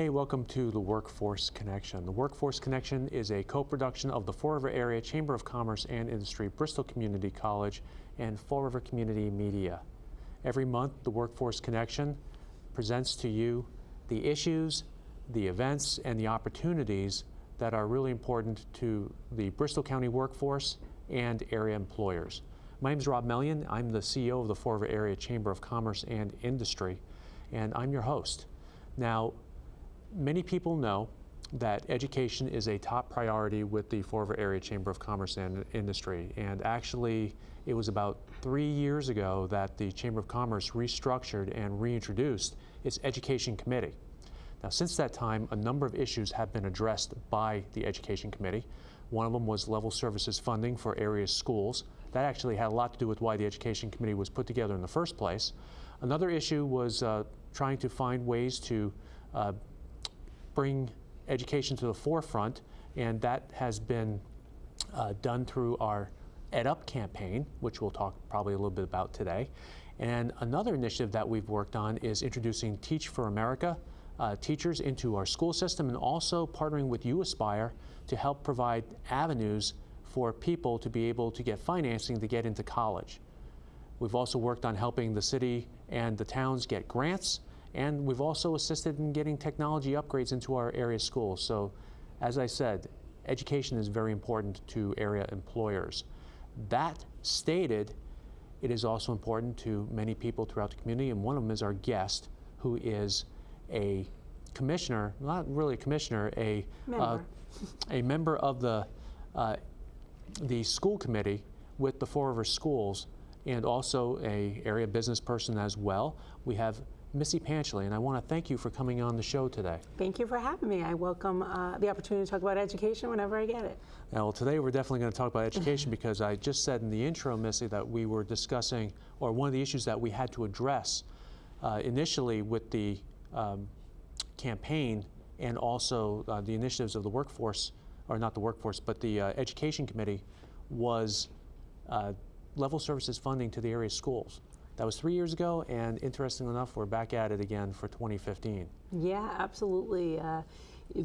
Hey, welcome to the Workforce Connection. The Workforce Connection is a co-production of the Fall River Area Chamber of Commerce and Industry, Bristol Community College, and Fall River Community Media. Every month, the Workforce Connection presents to you the issues, the events, and the opportunities that are really important to the Bristol County workforce and area employers. My name is Rob Mellion. I'm the CEO of the Fall River Area Chamber of Commerce and Industry, and I'm your host. Now, many people know that education is a top priority with the Fall River Area Chamber of Commerce and Industry. And actually, it was about three years ago that the Chamber of Commerce restructured and reintroduced its Education Committee. Now, since that time, a number of issues have been addressed by the Education Committee. One of them was level services funding for area schools. That actually had a lot to do with why the Education Committee was put together in the first place. Another issue was uh, trying to find ways to uh, bring education to the forefront, and that has been uh, done through our EdUp campaign, which we'll talk probably a little bit about today. And another initiative that we've worked on is introducing Teach for America uh, teachers into our school system and also partnering with uAspire to help provide avenues for people to be able to get financing to get into college. We've also worked on helping the city and the towns get grants and we've also assisted in getting technology upgrades into our area schools. So as I said, education is very important to area employers. That stated, it is also important to many people throughout the community, and one of them is our guest, who is a commissioner, not really a commissioner, a member, uh, a member of the, uh, the school committee with the Fall River Schools and also a area business person as well. We have Missy Panchley, and I want to thank you for coming on the show today. Thank you for having me. I welcome uh, the opportunity to talk about education whenever I get it. Now, well, today we're definitely going to talk about education because I just said in the intro, Missy, that we were discussing, or one of the issues that we had to address uh, initially with the um, campaign and also uh, the initiatives of the workforce, or not the workforce, but the uh, education committee was uh, level services funding to the area schools. That was three years ago, and interestingly enough, we're back at it again for 2015. Yeah, absolutely. Uh,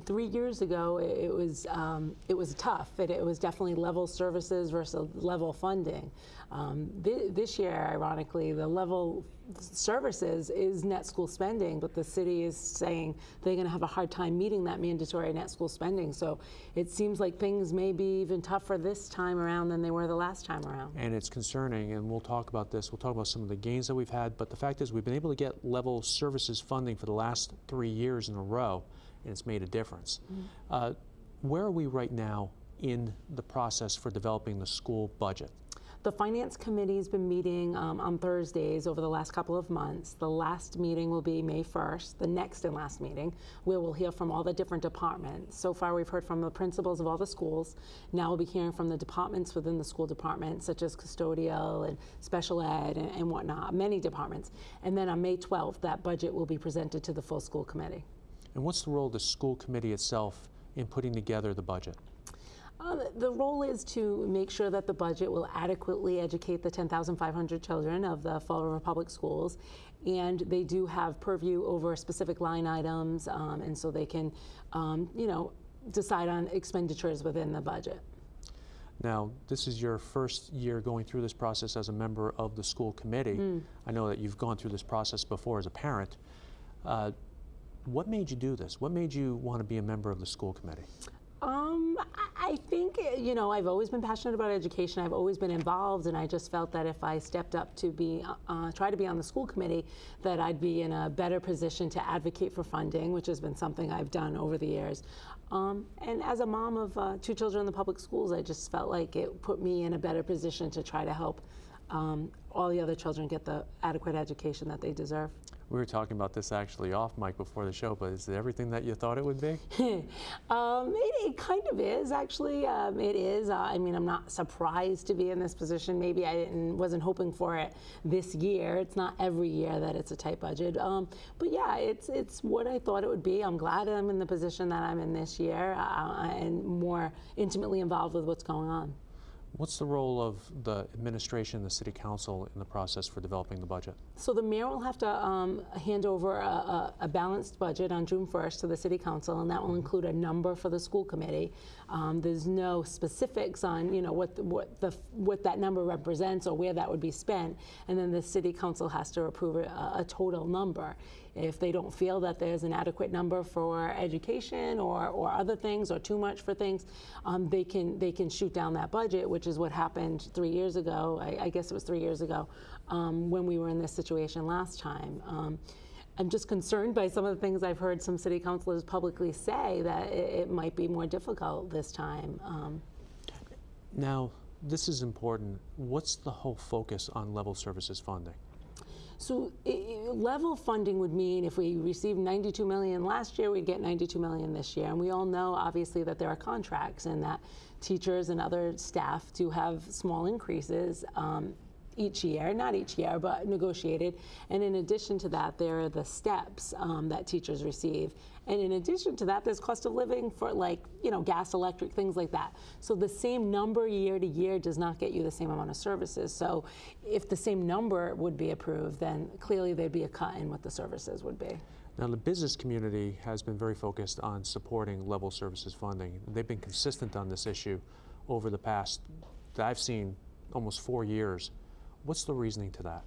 three years ago, it was um, it was tough. It, it, was definitely level services versus level funding. Um, th this year, ironically, the level services is net school spending, but the city is saying they're going to have a hard time meeting that mandatory net school spending. So it seems like things may be even tougher this time around than they were the last time around. And it's concerning, and we'll talk about this. We'll talk about some of the gains that we've had, but the fact is we've been able to get level services funding for the last three years in a row, and it's made a difference. Mm -hmm. uh, where are we right now in the process for developing the school budget? The Finance Committee's been meeting um, on Thursdays over the last couple of months. The last meeting will be May 1st, the next and last meeting, where we'll hear from all the different departments. So far, we've heard from the principals of all the schools. Now we'll be hearing from the departments within the school department, such as custodial and special ed and, and whatnot, many departments. And then on May 12th, that budget will be presented to the full school committee. And what's the role of the school committee itself in putting together the budget? Uh, the role is to make sure that the budget will adequately educate the 10,500 children of the Fall River Public Schools. And they do have purview over specific line items, um, and so they can, um, you know, decide on expenditures within the budget. Now, this is your first year going through this process as a member of the school committee. Mm. I know that you've gone through this process before as a parent. Uh, what made you do this? What made you want to be a member of the school committee? Um, I think, you know, I've always been passionate about education. I've always been involved, and I just felt that if I stepped up to be, uh, try to be on the school committee, that I'd be in a better position to advocate for funding, which has been something I've done over the years. Um, and as a mom of uh, two children in the public schools, I just felt like it put me in a better position to try to help um, all the other children get the adequate education that they deserve. We were talking about this actually off mic before the show, but is it everything that you thought it would be? um, it, it, kind of is, actually. Um, it is. Uh, I mean, I'm not surprised to be in this position. Maybe I wasn't hoping for it this year. It's not every year that it's a tight budget. Um, but yeah, it's, it's what I thought it would be. I'm glad I'm in the position that I'm in this year uh, and more intimately involved with what's going on. What's the role of the administration, the city council in the process for developing the budget? So the mayor will have to um, hand over a, a, a balanced budget on June 1st to the city council, and that will include a number for the school committee. Um, there's no specifics on, you know, what the, what the what that number represents or where that would be spent, and then the city council has to approve a, a total number. If they don't feel that there's an adequate number for education or, or other things or too much for things, um, they can they can shoot down that budget, which is what happened three years ago. I, I guess it was three years ago um, when we were in this situation last time. I'm just concerned by some of the things I've heard some city councilors publicly say that it, it might be more difficult this time. Um, Now, this is important. What's the whole focus on level services funding? So level funding would mean if we received 92 million last year, we'd get 92 million this year. And we all know, obviously, that there are contracts and that teachers and other staff do have small increases um, each year, not each year, but negotiated. And in addition to that, there are the steps um, that teachers receive. And in addition to that, there's cost of living for like, you know, gas, electric, things like that. So the same number year to year does not get you the same amount of services. So if the same number would be approved, then clearly there'd be a cut in what the services would be. Now, the business community has been very focused on supporting level services funding. They've been consistent on this issue over the past, I've seen almost four years. What's the reasoning to that?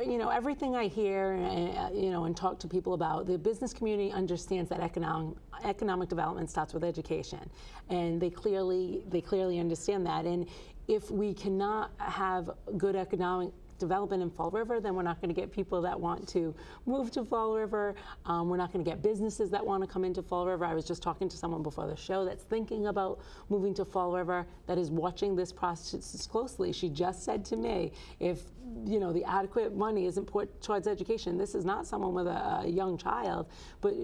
you know everything I hear, uh, you know, and talk to people about, the business community understands that economic economic development starts with education, and they clearly they clearly understand that. And if we cannot have good economic development in Fall River, then we're not going to get people that want to move to Fall River. Um, we're not going to get businesses that want to come into Fall River. I was just talking to someone before the show that's thinking about moving to Fall River that is watching this process closely. She just said to me, if you know the adequate money isn't put towards education, this is not someone with a, a young child, but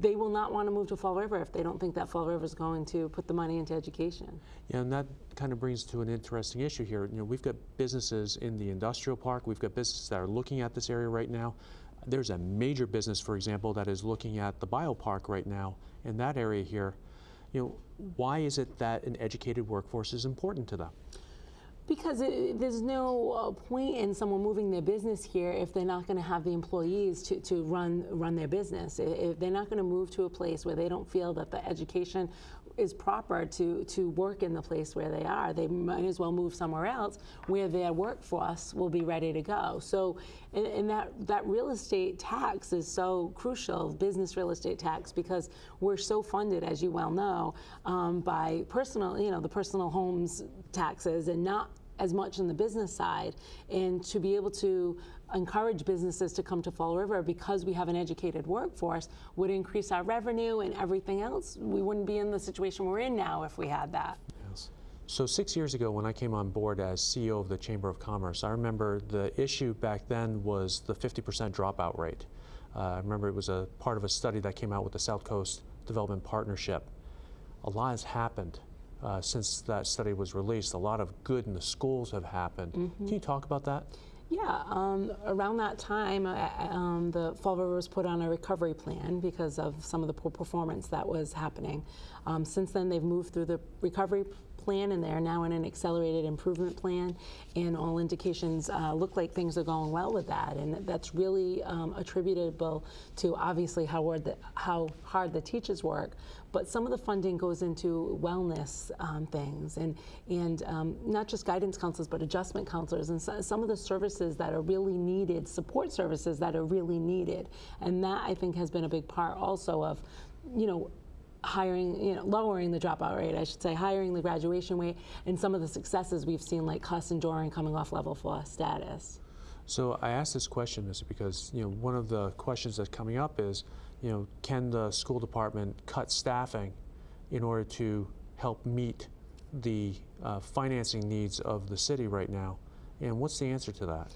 they will not want to move to Fall River if they don't think that Fall River is going to put the money into education. Yeah, and that kind of brings to an interesting issue here. You know, we've got businesses in the industrial park. We've got businesses that are looking at this area right now. There's a major business, for example, that is looking at the biopark right now in that area here. You know, why is it that an educated workforce is important to them? Because it, there's no uh, point in someone moving their business here if they're not going to have the employees to, to run run their business. If they're not going to move to a place where they don't feel that the education is proper to, to work in the place where they are, they might as well move somewhere else where their workforce will be ready to go. So, and, and that, that real estate tax is so crucial, business real estate tax, because we're so funded, as you well know, um, by personal, you know, the personal homes taxes and not as much on the business side and to be able to encourage businesses to come to Fall River because we have an educated workforce would increase our revenue and everything else. We wouldn't be in the situation we're in now if we had that. Yes. So six years ago, when I came on board as CEO of the Chamber of Commerce, I remember the issue back then was the 50% dropout rate. Uh, I remember it was a part of a study that came out with the South Coast Development Partnership. A lot has happened uh, since that study was released. A lot of good in the schools have happened. Can you talk about that? Yeah, um, around that time, uh, um, the Fall River was put on a recovery plan because of some of the poor performance that was happening. Um, since then, they've moved through the recovery plan and they're now in an accelerated improvement plan, and all indications uh, look like things are going well with that. And that's really um, attributable to obviously how hard, the, how hard the teachers work, but some of the funding goes into wellness um, things and, and um, not just guidance counselors, but adjustment counselors and so, some of the services that are really needed, support services that are really needed. And that I think has been a big part also of, you know, hiring, you know, lowering the dropout rate, I should say, hiring the graduation rate, and some of the successes we've seen, like Kuss and Doran coming off level four status. So I asked this question is because you know one of the questions that's coming up is you know can the school department cut staffing in order to help meet the uh, financing needs of the city right now, and what's the answer to that?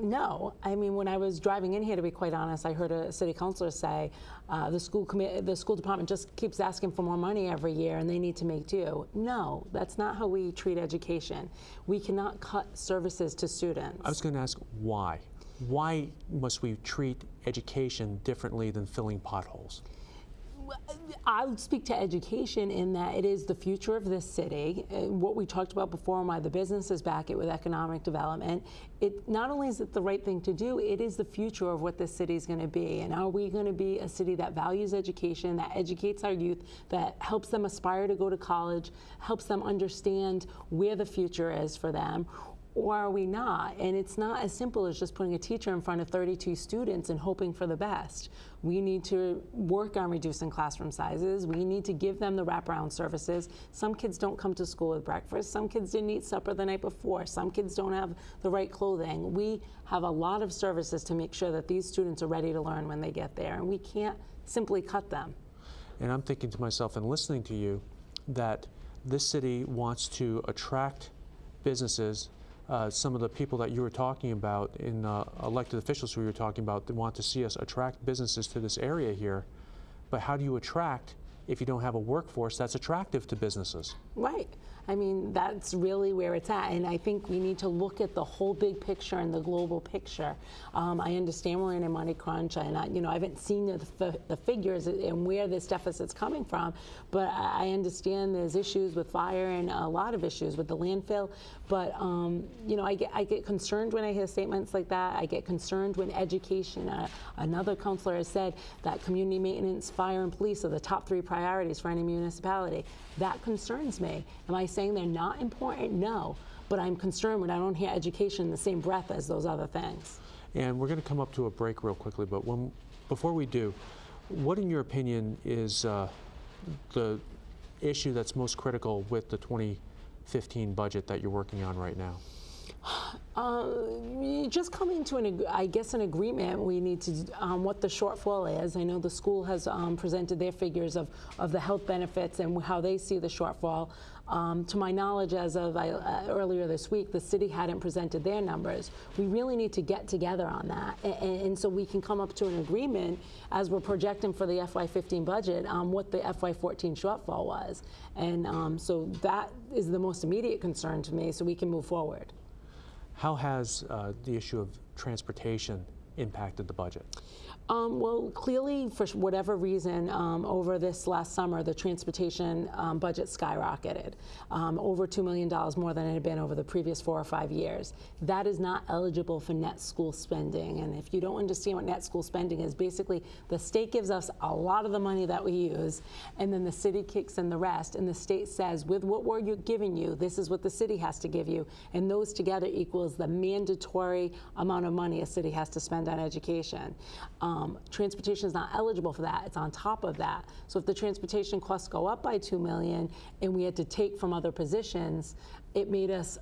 No, I mean when I was driving in here, to be quite honest, I heard a city councilor say uh, the school the school department just keeps asking for more money every year, and they need to make do. No, that's not how we treat education. We cannot cut services to students. I was going to ask why. Why must we treat education differently than filling potholes? I'll speak to education in that it is the future of this city. Uh, What we talked about before, why the businesses back it with economic development. It not only is it the right thing to do, it is the future of what this city is going to be. And are we going to be a city that values education, that educates our youth, that helps them aspire to go to college, helps them understand where the future is for them? Or are we not? And it's not as simple as just putting a teacher in front of 32 students and hoping for the best. We need to work on reducing classroom sizes. We need to give them the wraparound services. Some kids don't come to school with breakfast. Some kids didn't eat supper the night before. Some kids don't have the right clothing. We have a lot of services to make sure that these students are ready to learn when they get there, and we can't simply cut them. And I'm thinking to myself and listening to you that this city wants to attract businesses. Uh, some of the people that you were talking about in uh, elected officials who you were talking about that want to see us attract businesses to this area here. But how do you attract if you don't have a workforce that's attractive to businesses? Right. I mean, that's really where it's at. And I think we need to look at the whole big picture and the global picture. Um, I understand we're in a money crunch, and I, you know, I haven't seen the, the figures and where this deficit's coming from, but I I understand there's issues with fire and a lot of issues with the landfill. But um, you know, I get I get concerned when I hear statements like that. I get concerned when education. Uh, another counselor has said that community maintenance, fire, and police are the top three priorities for any municipality. That concerns me. Am I saying they're not important? No. But I'm concerned when I don't hear education in the same breath as those other things. And we're going to come up to a break real quickly, but when, before we do, what in your opinion is uh, the issue that's most critical with the 2015 budget that you're working on right now? Uh, just coming to an, I guess, an agreement. We need to um, what the shortfall is. I know the school has um, presented their figures of of the health benefits and how they see the shortfall. Um, to my knowledge, as of I, uh, earlier this week, the city hadn't presented their numbers. We really need to get together on that, and, and so we can come up to an agreement as we're projecting for the FY15 budget on what the FY14 shortfall was. And um, so that is the most immediate concern to me, so we can move forward. How has uh, the issue of transportation impacted the budget? Um, well, clearly, for whatever reason, um, over this last summer, the transportation um, budget skyrocketed, um, over $2 million more than it had been over the previous four or five years. That is not eligible for net school spending. And if you don't understand what net school spending is, basically the state gives us a lot of the money that we use, and then the city kicks in the rest. And the state says, with what we're you- giving you, this is what the city has to give you. And those together equals the mandatory amount of money a city has to spend on education. Um, Um, transportation is not eligible for that. It's on top of that. So if the transportation costs go up by two million and we had to take from other positions, it made us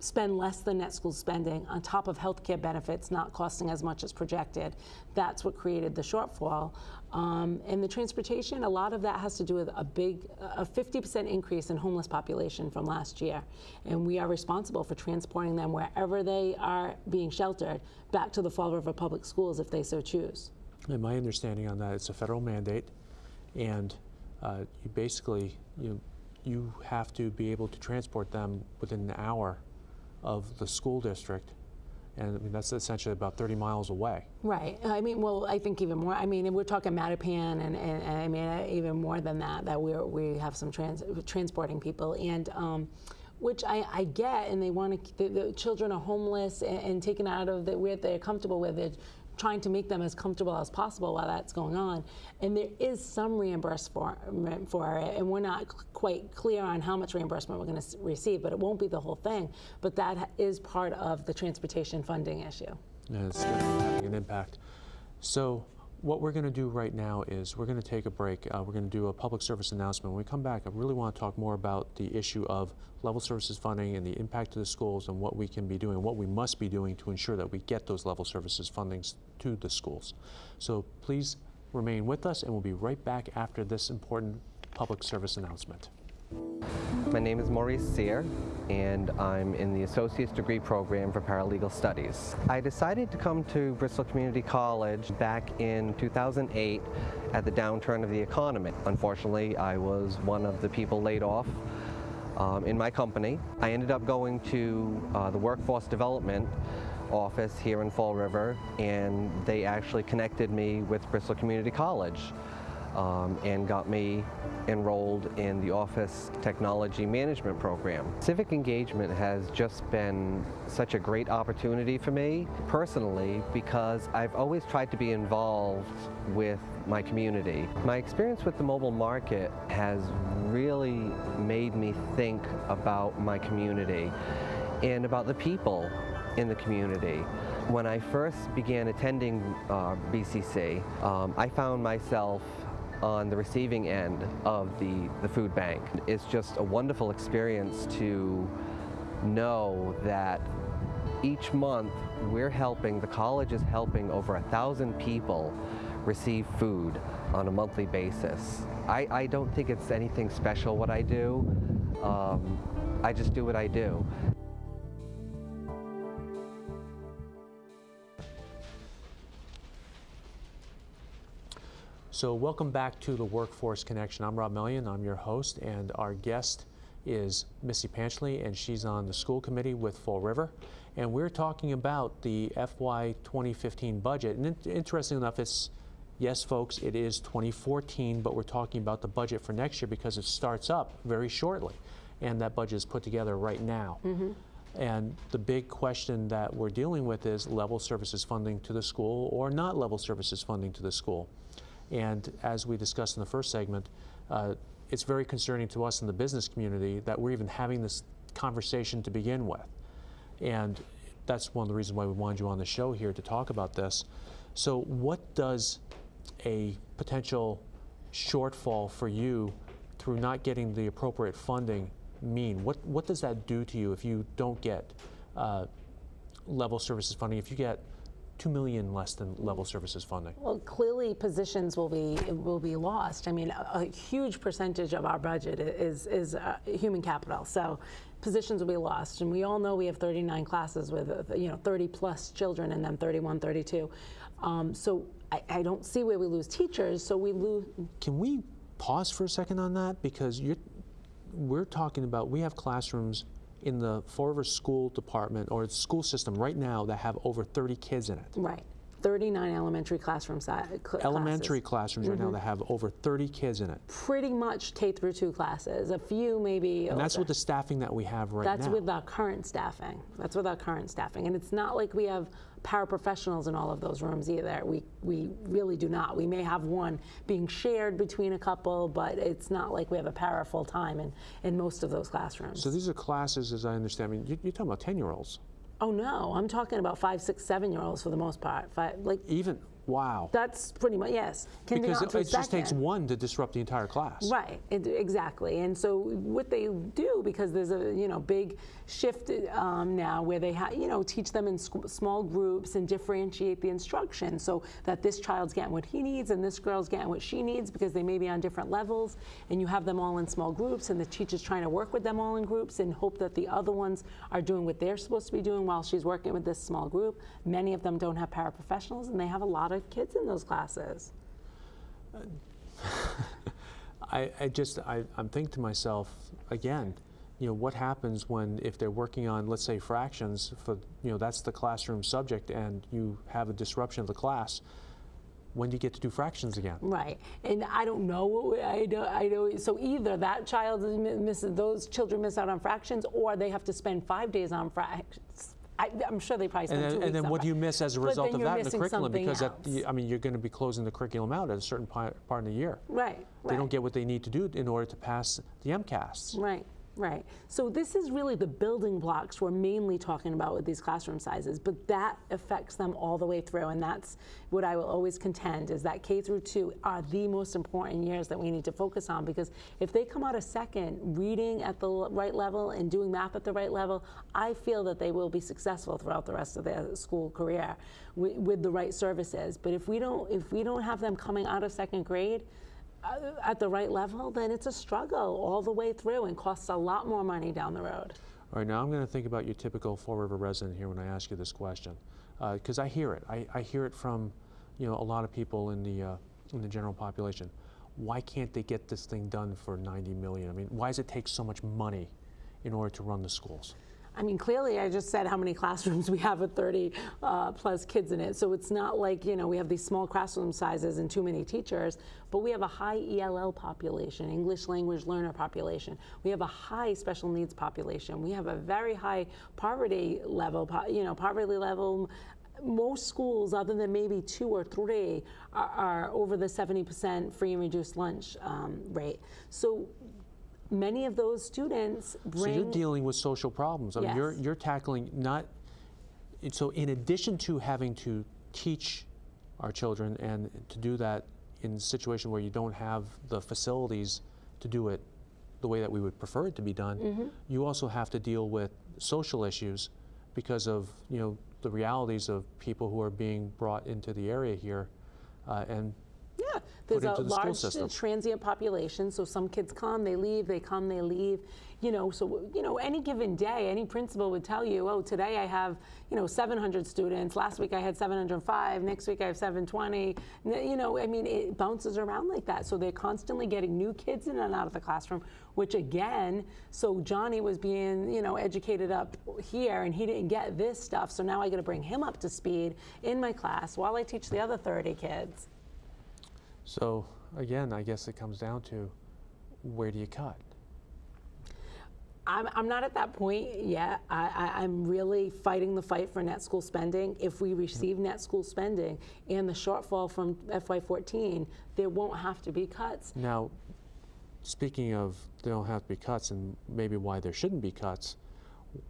spend less than net school spending on top of healthcare benefits not costing as much as projected. That's what created the shortfall. Um, and the transportation, a lot of that has to do with a big, a 50% increase in homeless population from last year. And we are responsible for transporting them wherever they are being sheltered back to the Fall River Public Schools if they so choose. And my understanding on that, it's a federal mandate, and uh, you basically you you have to be able to transport them within an hour of the school district, and I mean that's essentially about 30 miles away. Right. I mean, well, I think even more. I mean, we're talking Mattapan, and, and, and I mean, uh, even more than that. That we we have some trans, transporting people, and um, which I, I get, and they want to. The, the children are homeless and, and taken out of the where they're comfortable with it. Trying to make them as comfortable as possible while that's going on, and there is some reimbursement for it, and we're not quite clear on how much reimbursement we're going to receive, but it won't be the whole thing. But that is part of the transportation funding issue. and it's going to be having an impact. So what we're going to do right now is we're going to take a break. Uh, we're going to do a public service announcement. When we come back, I really want to talk more about the issue of level services funding and the impact to the schools and what we can be doing, what we must be doing to ensure that we get those level services fundings to the schools. So please remain with us, and we'll be right back after this important public service announcement. My name is Maurice Sear, and I'm in the Associate's Degree Program for Paralegal Studies. I decided to come to Bristol Community College back in 2008 at the downturn of the economy. Unfortunately, I was one of the people laid off um, in my company. I ended up going to uh, the Workforce Development office here in Fall River, and they actually connected me with Bristol Community College. Um, and got me enrolled in the Office Technology Management Program. Civic engagement has just been such a great opportunity for me personally because I've always tried to be involved with my community. My experience with the mobile market has really made me think about my community and about the people in the community. When I first began attending uh, BCC, um, I found myself on the receiving end of the, the food bank. It's just a wonderful experience to know that each month we're helping, the college is helping over a thousand people receive food on a monthly basis. I, I don't think it's anything special what I do. Um, I just do what I do. So welcome back to the Workforce Connection. I'm Rob Mellion, I'm your host, and our guest is Missy Panchley, and she's on the school committee with Fall River. And we're talking about the FY 2015 budget. And in- interesting enough, it's, yes, folks, it is 2014, but we're talking about the budget for next year because it starts up very shortly. And that budget is put together right now. Mm-hmm. And the big question that we're dealing with is level services funding to the school or not level services funding to the school. And as we discussed in the first segment, uh, it's very concerning to us in the business community that we're even having this conversation to begin with. And that's one of the reasons why we wanted you on the show here to talk about this. So, what does a potential shortfall for you through not getting the appropriate funding mean? What, what does that do to you if you don't get uh, level services funding, if you get 2 million less than level services funding? Well, clearly, positions will be will be lost. I mean, a, a huge percentage of our budget is is uh, human capital. So, positions will be lost, and we all know we have 39 classes with uh, you know 30 plus children in them, 31, 32. Um, so, I, I don't see where we lose teachers. So we lose. Can we pause for a second on that? Because you're, we're talking about, we have classrooms in the Fall River School Department or school system right now that have over 30 kids in it. Right. 39 elementary classroom si- cl- Elementary classes. classrooms right now mm-hmm. that have over 30 kids in it. Pretty much K through two classes. A few maybe. And that's with the staffing that we have right That's now. That's with our current staffing. That's with our current staffing. And it's not like we have paraprofessionals in all of those rooms either. We, we really do not. We may have one being shared between a couple, but it's not like we have a para full time in, in most of those classrooms. so these are classes, as I understand, I mean, you- you're talking about 10-year-olds. Oh no, I'm talking about five, six, seven year olds for the most part. Five, like Even, wow. that's pretty much yes. Because it, it just takes one to disrupt the entire class. Right, it, exactly. And so what they do, because there's a you know big shift um, now where they ha- you know teach them in small groups and differentiate the instruction so that this child's getting what he needs and this girl's getting what she needs because they may be on different levels, and you have them all in small groups, and the teacher's trying to work with them all in groups and hope that the other ones are doing what they're supposed to be doing while she's working with this small group. Many of them don't have paraprofessionals, and they have a lot of kids in those classes. I, I just, I, I'm thinking to myself, again, you know, what happens when, if they're working on, let's say, fractions, for, you know, that's the classroom subject, and you have a disruption of the class, when do you get to do fractions again? Right, and I don't know. I know. I know. So either that child is misses those children miss out on fractions, or they have to spend five days on fractions. I, I'm sure they probably spend And two then, and then what do you miss as a result of that in the curriculum? Because that. I mean, you're going to be closing the curriculum out at a certain pi- part of the year. Right. They right. don't get what they need to do in order to pass the MCAS. Right, right. So this is really the building blocks we're mainly talking about with these classroom sizes, but that affects them all the way through, and that's what I will always contend is that K through two are the most important years that we need to focus on because if they come out a second reading at the right level and doing math at the right level, I feel that they will be successful throughout the rest of their school career with, with the right services. But if we don't, if we don't have them coming out of second grade at the right level, then it's a struggle all the way through and costs a lot more money down the road. All right, now I'm going to think about your typical Fall River resident here when I ask you this question, because I hear it. I, I hear it from, you know, a lot of people in the uh, in the general population. Why can't they get this thing done for 90 million? I mean, why does it take so much money in order to run the schools? I mean, clearly, I just said how many classrooms we have with 30 uh, plus kids in it. So it's not like, you know, we have these small classroom sizes and too many teachers, but we have a high ELL population, English language learner population. We have a high special needs population. We have a very high poverty level, you know, poverty level. Most schools, other than maybe two or three, are, are over the 70% free and reduced lunch um, rate. So many of those students bring. So you're dealing with social problems. I mean, you're, you're tackling not, so in addition to having to teach our children and to do that in a situation where you don't have the facilities to do it the way that we would prefer it to be done, Mm-hmm. you also have to deal with social issues because of, you know, the realities of people who are being brought into the area here uh, and there's a the large transient population. So some kids come, they leave, they come, they leave. You know, so you know, any given day, any principal would tell you, oh, today I have you know 700 students. Last week I had 705. Next week I have 720. You know, I mean, it bounces around like that. So they're constantly getting new kids in and out of the classroom. Which again, so Johnny was being you know educated up here, and he didn't get this stuff. So now I got to bring him up to speed in my class while I teach the other 30 kids. So again, I guess it comes down to where do you cut? I'm, I'm not at that point yet. I, I, I'm really fighting the fight for net school spending. If we receive net school spending and the shortfall from FY14, there won't have to be cuts. Now, speaking of there don't have to be cuts and maybe why there shouldn't be cuts,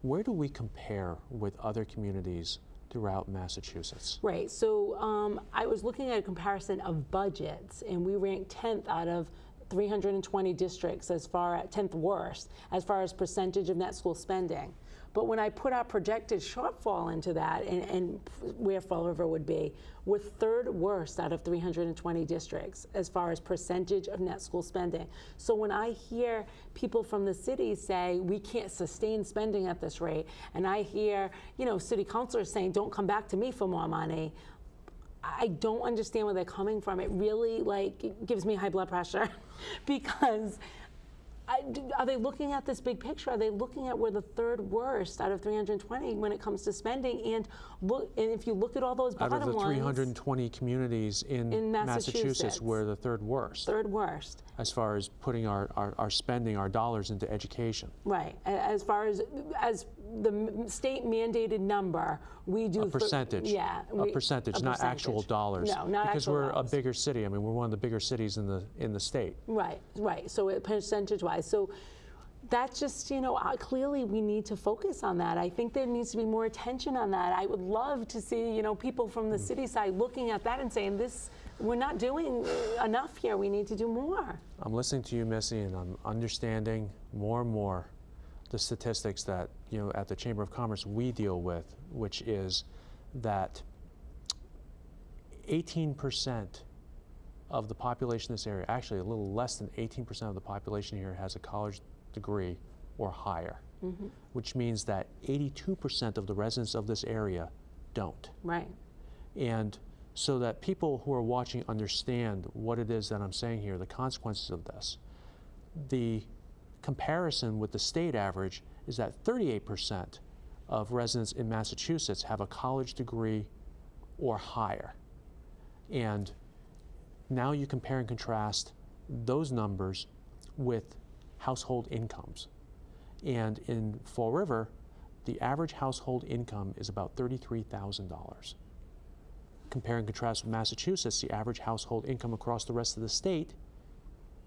where do we compare with other communities throughout Massachusetts? Right. So um, I was looking at a comparison of budgets, and we ranked 10th out of 320 districts as far as 10th worst as far as percentage of net school spending. But when I put our projected shortfall into that and, and where Fall River would be, we're third worst out of 320 districts as far as percentage of net school spending. So when I hear people from the city say we can't sustain spending at this rate, and I hear, you know, city councilors saying don't come back to me for more money, I don't understand where they're coming from. It really like gives me high blood pressure because I, do- are they looking at this big picture? Are they looking at we're the third worst out of 320 when it comes to spending? And look, and if you look at all those Out bottom of the lines, 320 communities in, In Massachusetts. we're the third worst third worst. as far as putting our, our, our spending, our dollars into education. Right. As far as as the state mandated number, we do A percentage. yeah, A we- percentage, a not actual dollars. No, not Because we're dollars. a bigger city. I mean, we're one of the bigger cities in the, in the state. Right, right. So it, percentage-wise, so that's just you know uh, clearly we need to focus on that. I think there needs to be more attention on that. I would love to see you know people from the city side looking at that and saying this we're not doing uh, enough here. We need to do more. I'm listening to you, Missy, and I'm understanding more and more the statistics that, you know, at the Chamber of Commerce we deal with, which is that 18% of the population in this area, actually a little less than 18% of the population here has a college degree or higher, mm-hmm. which means that 82% of the residents of this area don't. Right. And so that people who are watching understand what it is that I'm saying here, the consequences of this. The comparison with the state average is that 38% of residents in Massachusetts have a college degree or higher. And now you compare and contrast those numbers with household incomes. And in Fall River, the average household income is about $33,000. Compare and contrast with Massachusetts, the average household income across the rest of the state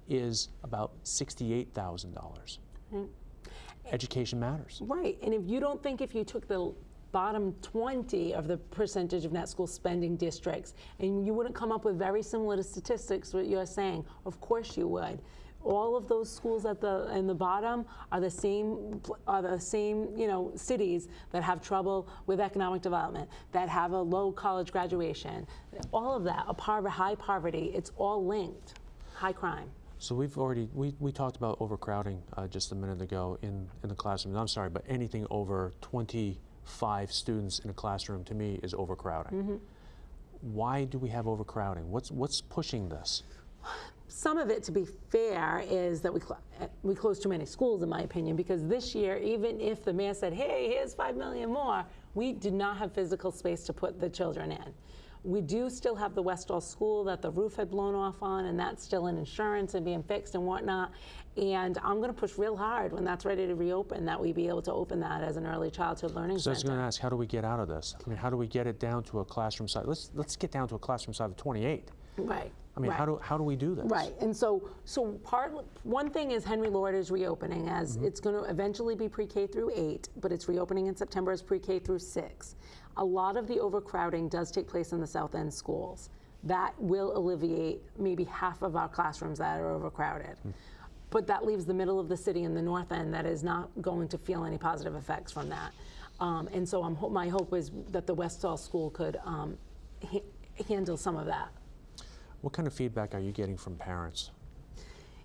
is about $68,000. Right. Education matters. Right. And if you don't think if you took the bottom 20 of the percentage of net school spending districts and you wouldn't come up with very similar to statistics what you're saying, of course you would. All of those schools at the in the bottom are the same are the same you know cities that have trouble with economic development, that have a low college graduation, all of that, a par- high poverty. It's all linked, high crime. So we've already, we, we talked about overcrowding uh, just a minute ago in, in the classroom. I'm sorry, but anything over 25 students in a classroom to me is overcrowding. Why do we have overcrowding? What's, what's pushing this? some of it, to be fair, is that we cl- uh, we closed too many schools, in my opinion, because this year, even if the mayor said, "Hey, here's five million more," we did not have physical space to put the children in. We do still have the Westall School that the roof had blown off on, and that's still in insurance and being fixed and whatnot. And I'm going to push real hard when that's ready to reopen that we be able to open that as an early childhood learning center. So I was going to ask, how do we get out of this? I mean, how do we get it down to a classroom size? Let's let's get down to a classroom size of 28. Right. I mean, right. how do how do we do this? Right, and so so part one thing is Henry Lord is reopening as Mm-hmm. it's going to eventually be pre-K through eight, but it's reopening in September as pre-K through six. A lot of the overcrowding does take place in the South End schools. That will alleviate maybe half of our classrooms that are overcrowded. Hmm. But that leaves the middle of the city and the north end that is not going to feel any positive effects from that. Um, and so ho- my hope is that the Westall School could um, ha- handle some of that. What kind of feedback are you getting from parents?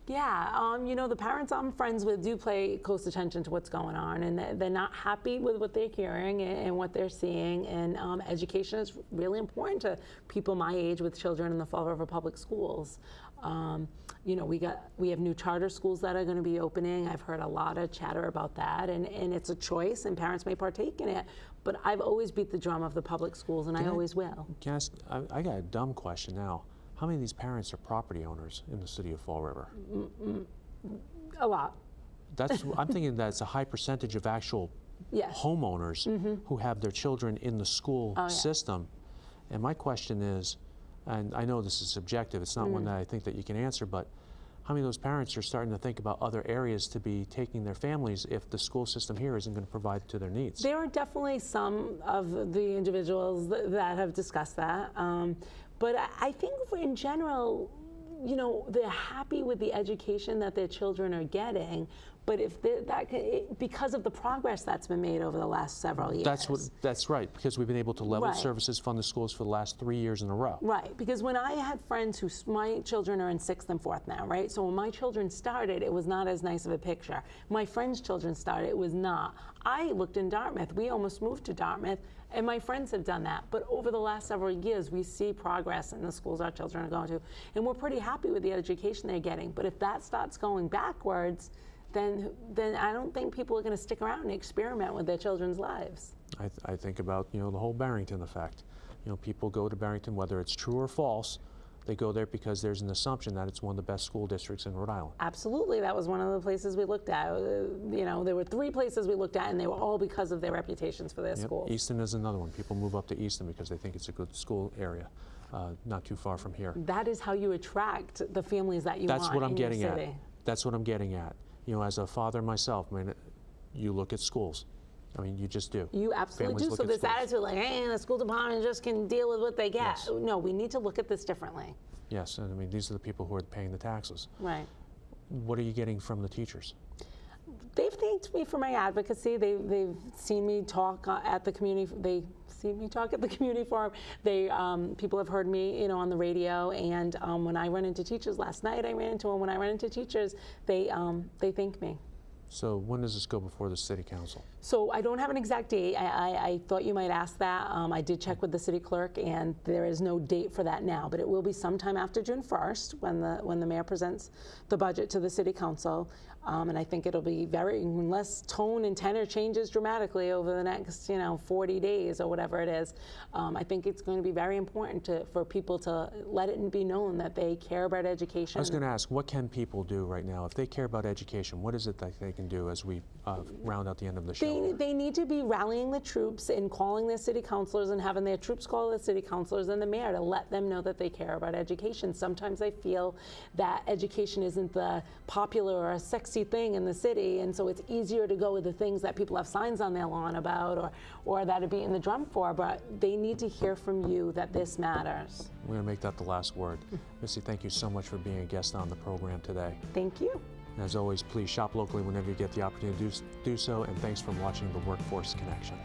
Yeah, um, you know, the parents I'm friends with do pay close attention to what's going on, and they- they're not happy with what they're hearing and, and what they're seeing. And um, education is really important to people my age with children in the Fall River Public Schools. Um, you know, we got we have new charter schools that are going to be opening. I've heard a lot of chatter about that, and, and it's a choice, and parents may partake in it. But I've always beat the drum of the public schools, and I I- always will. Can I, ask, I, I got a dumb question now. How many of these parents are property owners in the city of Fall River? A lot, That's I'm thinking that's a high percentage of actual yes. homeowners who have their children in the school Oh, yeah. system. And my question is, and I know this is subjective, it's not one Mm. that I think that you can answer, but how many of those parents are starting to think about other areas to be taking their families if the school system here isn't going to provide to their needs? There are definitely some of the individuals th- that have discussed that. Um, but I- think in general, you know, they're happy with the education that their children are getting. But if they- that, it, because of the progress that's been made over the last several years. That's what. That's right, because we've been able to level Right. services fund the schools for the last three years in a row. Right, because when I had friends who, my children are in sixth and fourth now, right? So when my children started, it was not as nice of a picture. My friends' children started, it was not. I looked in Dartmouth. We almost moved to Dartmouth, and my friends have done that. But over the last several years, we see progress in the schools our children are going to, and we're pretty happy with the education they're getting. But if that starts going backwards, then then I don't think people are going to stick around and experiment with their children's lives. I, th- I think about you know the whole Barrington effect. You know, people go to Barrington whether it's true or false. They go there because there's an assumption that it's one of the best school districts in Rhode Island. Absolutely, that was one of the places we looked at. Uh, You know, there were three places we looked at, and they were all because of their reputations for their Yep. schools. Easton is another one. People move up to Easton because they think it's a good school area, uh, not too far from here. That is how you attract the families that you That's want what I'm in getting at. That's what I'm getting at. You know, as a father myself, I mean, you look at schools. I mean, you just do. You absolutely Families do. So this schools. attitude, like, hey, the school department just can deal with what they get. Yes. No, we need to look at this differently. Yes, and I mean, these are the people who are paying the taxes. Right. What are you getting from the teachers? They've thanked me for my advocacy. They, they've seen me talk uh, at the community. They seen me talk at the community forum. They um, people have heard me, you know, on the radio. And um, when I run into teachers last night, I ran into them. When I run into teachers, they um, they thank me. So when does this go before the city council? So I don't have an exact date. I, I, I thought you might ask that. Um, I did check with the city clerk, and there is no date for that now. But it will be sometime after June 1st when the when the mayor presents the budget to the city council. Um, and I think it'll be very unless tone and tenor changes dramatically over the next you know 40 days or whatever it is. Um, I think it's going to be very important to, for people to let it be known that they care about education. I was going to ask, what can people do right now if they care about education? What is it that they can do as we uh, round out the end of the show? They, they need to be rallying the troops and calling their city councilors and having their troops call the city councilors and the mayor to let them know that they care about education. Sometimes I feel that education isn't the popular or a sexy thing in the city, and so it's easier to go with the things that people have signs on their lawn about or, or that are beating the drum for, but they need to hear from you that this matters. We're going to make that the last word. Missy, thank you so much for being a guest on the program today. Thank you. And as always, please shop locally whenever you get the opportunity to do, do so, and thanks for watching the Workforce Connection.